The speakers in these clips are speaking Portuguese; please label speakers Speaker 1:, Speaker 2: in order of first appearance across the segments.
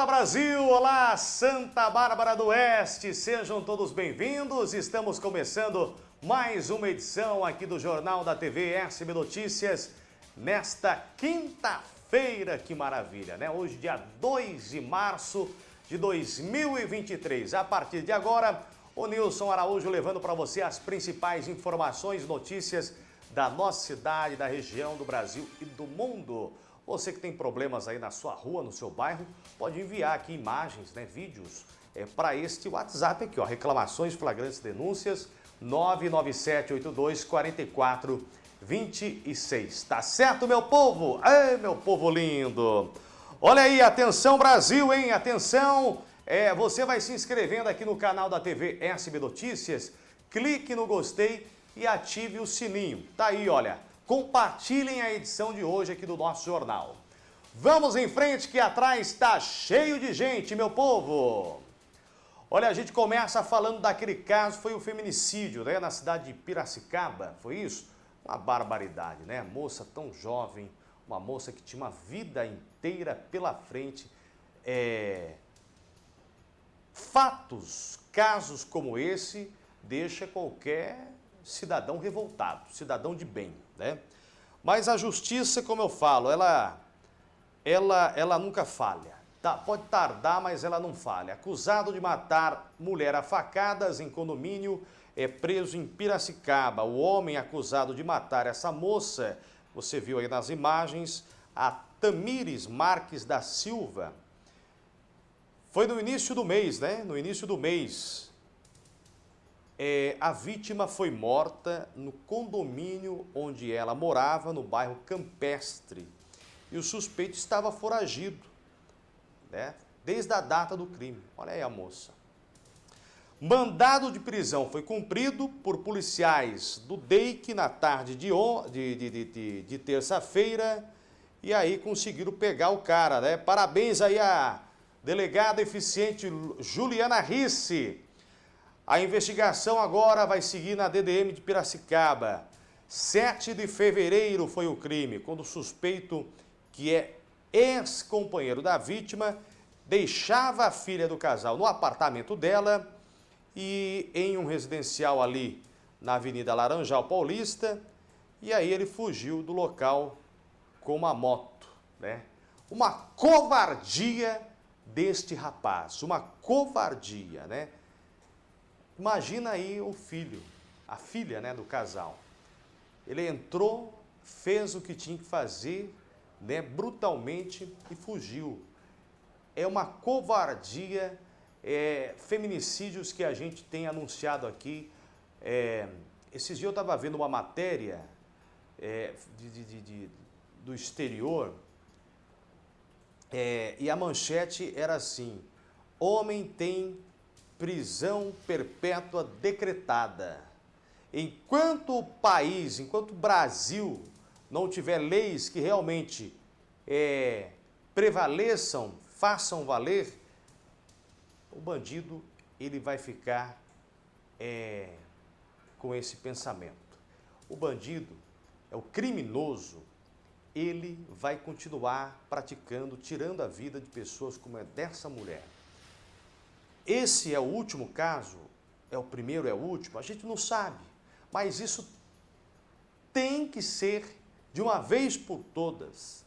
Speaker 1: Olá Brasil, olá Santa Bárbara do Oeste, sejam todos bem-vindos. Estamos começando mais uma edição aqui do Jornal da TV SB Notícias nesta quinta-feira. Que maravilha, né? Hoje, dia 2 de março de 2023. A partir de agora, o Nilson Araújo levando para você as principais informações, notícias da nossa cidade, da região, do Brasil e do mundo. Você que tem problemas aí na sua rua, no seu bairro, pode enviar aqui imagens, né, vídeos é, para este WhatsApp aqui, ó, reclamações, flagrantes, denúncias, 997824426. Tá certo, meu povo? Ei, meu povo lindo! Olha aí, atenção Brasil, hein? Atenção! É, você vai se inscrevendo aqui no canal da TV SB Notícias, clique no gostei e ative o sininho. Tá aí, olha compartilhem a edição de hoje aqui do nosso jornal. Vamos em frente que atrás está cheio de gente, meu povo! Olha, a gente começa falando daquele caso, foi o feminicídio, né, na cidade de Piracicaba, foi isso? Uma barbaridade, né? Moça tão jovem, uma moça que tinha uma vida inteira pela frente. É... Fatos, casos como esse, deixa qualquer cidadão revoltado, cidadão de bem, né? Mas a justiça, como eu falo, ela, ela, ela nunca falha. Tá, pode tardar, mas ela não falha. Acusado de matar mulher a facadas em condomínio é preso em Piracicaba. O homem acusado de matar essa moça, você viu aí nas imagens, a Tamires Marques da Silva. Foi no início do mês, né? No início do mês, é, a vítima foi morta no condomínio onde ela morava, no bairro Campestre. E o suspeito estava foragido, né? desde a data do crime. Olha aí a moça. Mandado de prisão foi cumprido por policiais do DEIC na tarde de, de, de, de, de terça-feira e aí conseguiram pegar o cara, né? Parabéns aí a delegada eficiente Juliana Risse a investigação agora vai seguir na DDM de Piracicaba. 7 de fevereiro foi o crime, quando o suspeito, que é ex-companheiro da vítima, deixava a filha do casal no apartamento dela e em um residencial ali na Avenida Laranjal Paulista, e aí ele fugiu do local com uma moto, né? Uma covardia deste rapaz, uma covardia, né? Imagina aí o filho, a filha né, do casal. Ele entrou, fez o que tinha que fazer, né, brutalmente e fugiu. É uma covardia, é, feminicídios que a gente tem anunciado aqui. É, esses dias eu estava vendo uma matéria é, de, de, de, do exterior é, e a manchete era assim, homem tem prisão perpétua decretada. Enquanto o país, enquanto o Brasil não tiver leis que realmente é, prevaleçam, façam valer, o bandido ele vai ficar é, com esse pensamento. O bandido, é o criminoso, ele vai continuar praticando, tirando a vida de pessoas como é dessa mulher. Esse é o último caso? É o primeiro, é o último? A gente não sabe. Mas isso tem que ser, de uma vez por todas,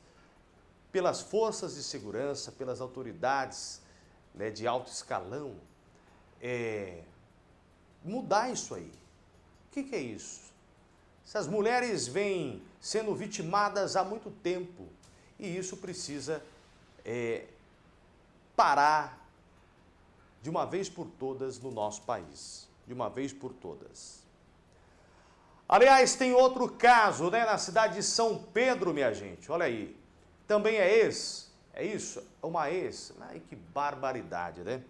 Speaker 1: pelas forças de segurança, pelas autoridades né, de alto escalão, é, mudar isso aí. O que, que é isso? Essas mulheres vêm sendo vitimadas há muito tempo e isso precisa é, parar de uma vez por todas no nosso país. De uma vez por todas. Aliás, tem outro caso, né, na cidade de São Pedro, minha gente. Olha aí. Também é ex. É isso? É uma ex. Ai, que barbaridade, né?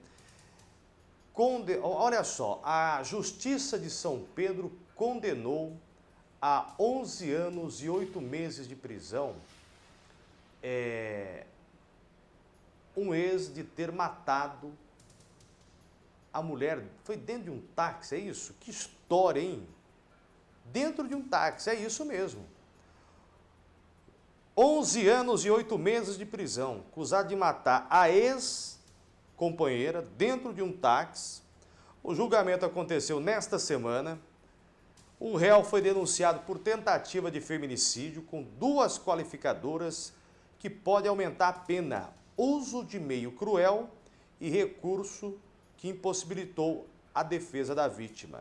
Speaker 1: Conde... Olha só, a Justiça de São Pedro condenou a 11 anos e 8 meses de prisão é, um ex de ter matado a mulher foi dentro de um táxi, é isso? Que história, hein? Dentro de um táxi, é isso mesmo. 11 anos e 8 meses de prisão, acusado de matar a ex-companheira dentro de um táxi. O julgamento aconteceu nesta semana. O réu foi denunciado por tentativa de feminicídio com duas qualificadoras que pode aumentar a pena, uso de meio cruel e recurso que impossibilitou a defesa da vítima.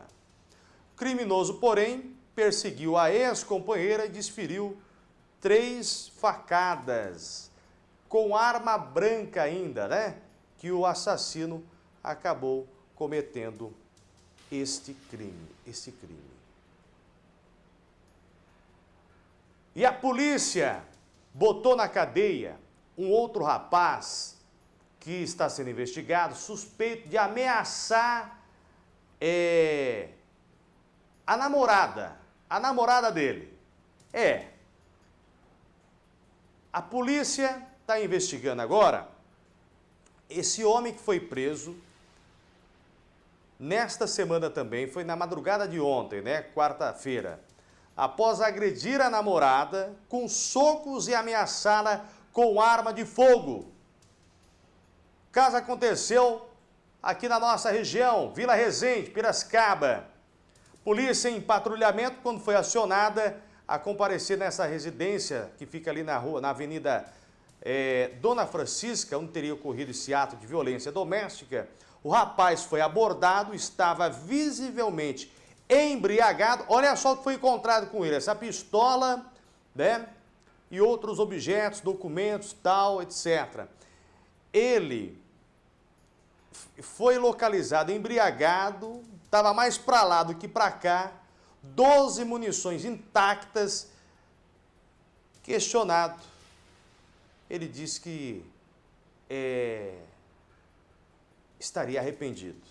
Speaker 1: O criminoso, porém, perseguiu a ex-companheira e desferiu três facadas, com arma branca ainda, né? Que o assassino acabou cometendo este crime, este crime. E a polícia botou na cadeia um outro rapaz que está sendo investigado, suspeito de ameaçar é, a namorada, a namorada dele. É. A polícia está investigando agora esse homem que foi preso nesta semana também, foi na madrugada de ontem, né, quarta-feira após agredir a namorada com socos e ameaçá-la com arma de fogo. Caso aconteceu aqui na nossa região, Vila Resende, Piracicaba. Polícia em patrulhamento, quando foi acionada a comparecer nessa residência que fica ali na rua, na Avenida é, Dona Francisca, onde teria ocorrido esse ato de violência doméstica, o rapaz foi abordado, estava visivelmente embriagado. Olha só o que foi encontrado com ele, essa pistola, né? E outros objetos, documentos, tal, etc. Ele foi localizado embriagado, estava mais para lá do que para cá, 12 munições intactas, questionado. Ele disse que é, estaria arrependido.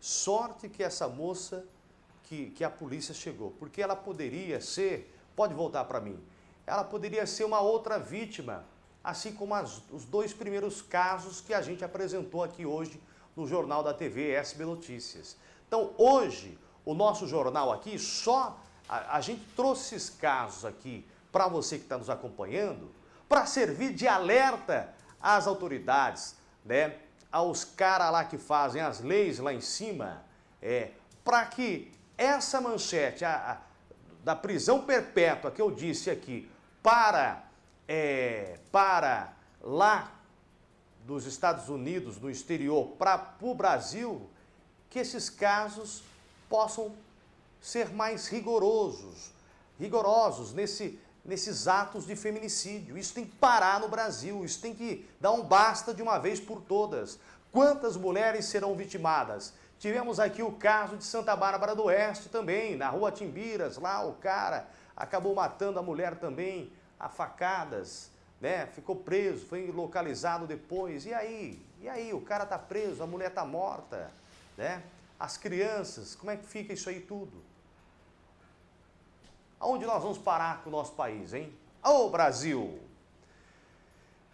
Speaker 1: Sorte que essa moça, que, que a polícia chegou, porque ela poderia ser, pode voltar para mim, ela poderia ser uma outra vítima, assim como as, os dois primeiros casos que a gente apresentou aqui hoje no Jornal da TV SB Notícias. Então, hoje, o nosso jornal aqui, só a, a gente trouxe esses casos aqui para você que está nos acompanhando, para servir de alerta às autoridades, né? aos caras lá que fazem as leis lá em cima, é, para que essa manchete a, a, da prisão perpétua que eu disse aqui para, é, para lá dos Estados Unidos, do exterior, para o Brasil, que esses casos possam ser mais rigorosos, rigorosos nesse, nesses atos de feminicídio. Isso tem que parar no Brasil, isso tem que dar um basta de uma vez por todas. Quantas mulheres serão vitimadas? Tivemos aqui o caso de Santa Bárbara do Oeste também, na rua Timbiras, lá o cara acabou matando a mulher também a facadas, né? Ficou preso, foi localizado depois. E aí? E aí? O cara tá preso, a mulher tá morta, né? As crianças, como é que fica isso aí tudo? Aonde nós vamos parar com o nosso país, hein? Ô Brasil!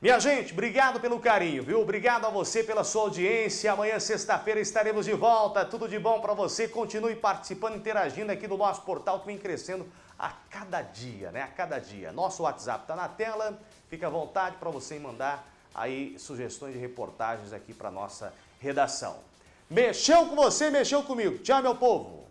Speaker 1: Minha gente, obrigado pelo carinho, viu? Obrigado a você pela sua audiência. Amanhã, sexta-feira, estaremos de volta. Tudo de bom para você. Continue participando, interagindo aqui no nosso portal que vem crescendo a cada dia, né? A cada dia. Nosso WhatsApp está na tela. Fica à vontade para você mandar aí sugestões de reportagens aqui para nossa redação. Mexeu com você, mexeu comigo. Tchau, meu povo!